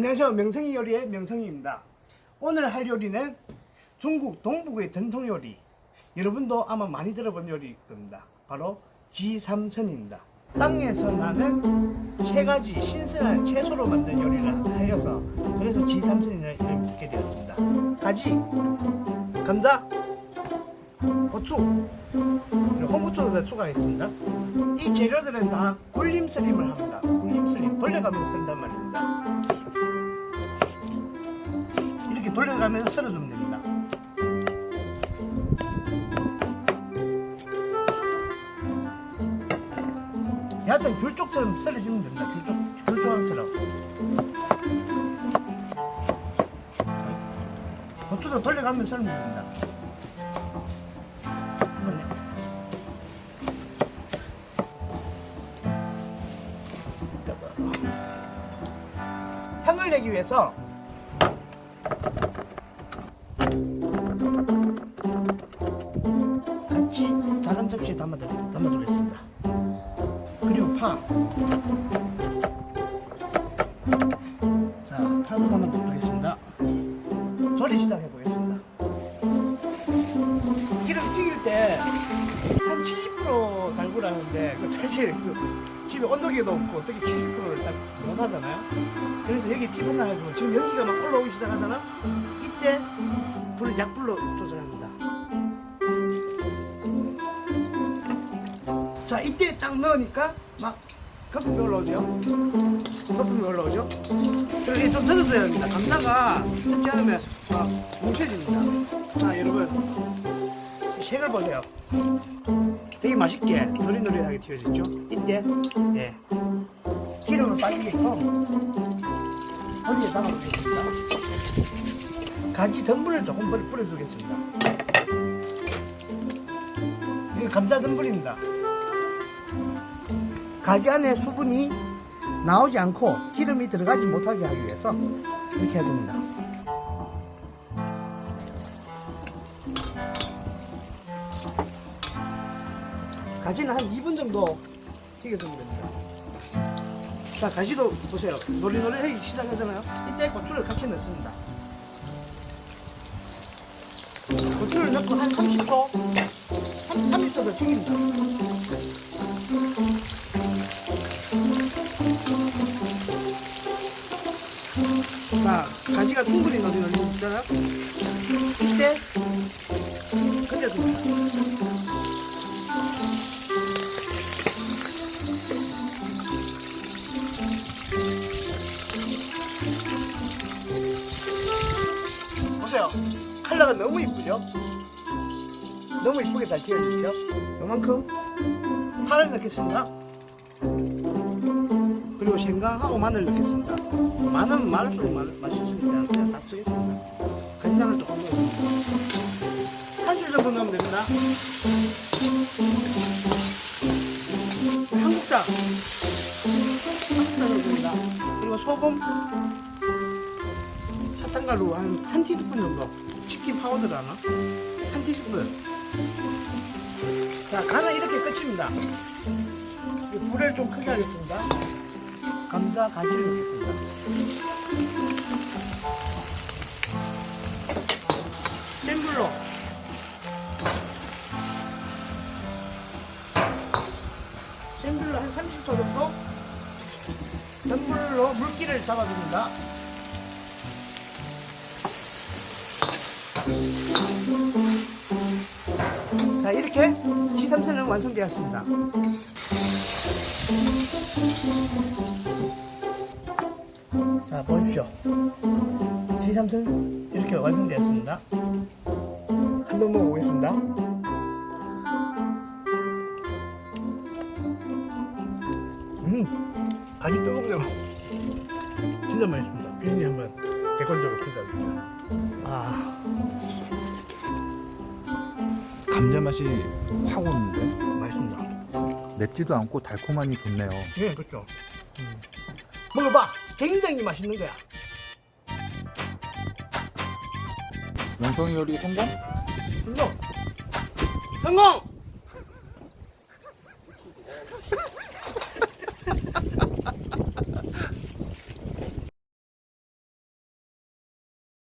안녕하세요. 명성이 요리의 명성이입니다. 오늘 할 요리는 중국 동북의 전통 요리. 여러분도 아마 많이 들어본 요리일 겁니다. 바로 지삼선입니다. 땅에서 나는 세 가지 신선한 채소로 만든 요리를 하여서 그래서 지삼선이라는 이름을 붙게 되었습니다. 가지, 감자, 고추, 홍고추도 추가했습니다. 이 재료들은 다 굴림스림을 합니다. 굴림스림 돌려가면서 쓴단 말입니다 돌려가면서 썰어주면 됩니다. 약간 귤쪽처럼 썰어주면 됩니다. 귤쪽, 귤조각처럼. 고추도 돌려가면서 썰면 됩니다. 향을 내기 위해서 파. 자, 파도 담아주겠습니다. 조리 시작해 보겠습니다. 기름 튀길 때 한 70% 달구라는데 그 사실 그 집에 온도계도 없고 어떻게 70%를 딱 못하잖아요. 그래서 여기 팁 하나 가지고 지금 연기가 막 올라오기 시작하잖아. 이때 불을 약불로 조절합니다. 자 이때 딱 넣으니까 막 거품이 올라오죠? 거품이 올라오죠? 그리고 좀 넣어줘야 합니다. 감자가 그렇지 않으면 막 뭉쳐집니다. 자 여러분. 색을 보세요. 되게 맛있게 노릇노릇하게 튀어졌죠? 이때 예. 기름을 빠지게끔 거기에 담아주겠습니다. 가지 전분을 조금 뿌려주겠습니다. 이게 감자 전분입니다 가지 안에 수분이 나오지 않고 기름이 들어가지 못하게 하기 위해서 이렇게 해줍니다. 가지는 한 2분 정도 튀겨주면 됩니다. 자, 가지도 보세요. 노리노리하기 시작하잖아요. 이때 고추를 같이 넣습니다. 고추를 넣고 한 30초, 30초 더 튀깁니다. 가지가 충분히 넣어져 있잖아요. 이때. 보세요. 컬러가 너무 이쁘죠? 너무 이쁘게 잘 튀어지죠? 요만큼 파를 넣겠습니다. 그리고 생강하고 마늘 넣겠습니다. 마늘은 많을수록 맛있으니까 그냥 다 쓰겠습니다. 간장을 조금 넣어줍니다. 한줄 정도 넣으면 됩니다. 한국장 한국장 넣어줍니다. 그리고 소금 사탕가루 한, 한 티스푼 정도 치킨 파우더를 하나 한 티스푼 자 간은 이렇게 끝입니다 불을 좀 크게 하겠습니다 감자 가지를 넣겠습니다. 센 불로. 센 불로 한 30초 정도? 전불로 물기를 잡아줍니다. 자 이렇게 G3선은 완성되었습니다 자 보십시오. G3선 이렇게 완성되었습니다. 한번 먹어보겠습니다. 음 아주 뜨겁네요. 진짜 맛있습니다. 비린이 한번 객관적으로 평가해주세요 아. 감자 맛이 확 오는데? 맛있습니다. 맵지도 않고 달콤하니 좋네요. 예, 그렇죠. 음. 먹어봐. 굉장히 맛있는 거야. 명성이 요리 성공? 성공! 성공!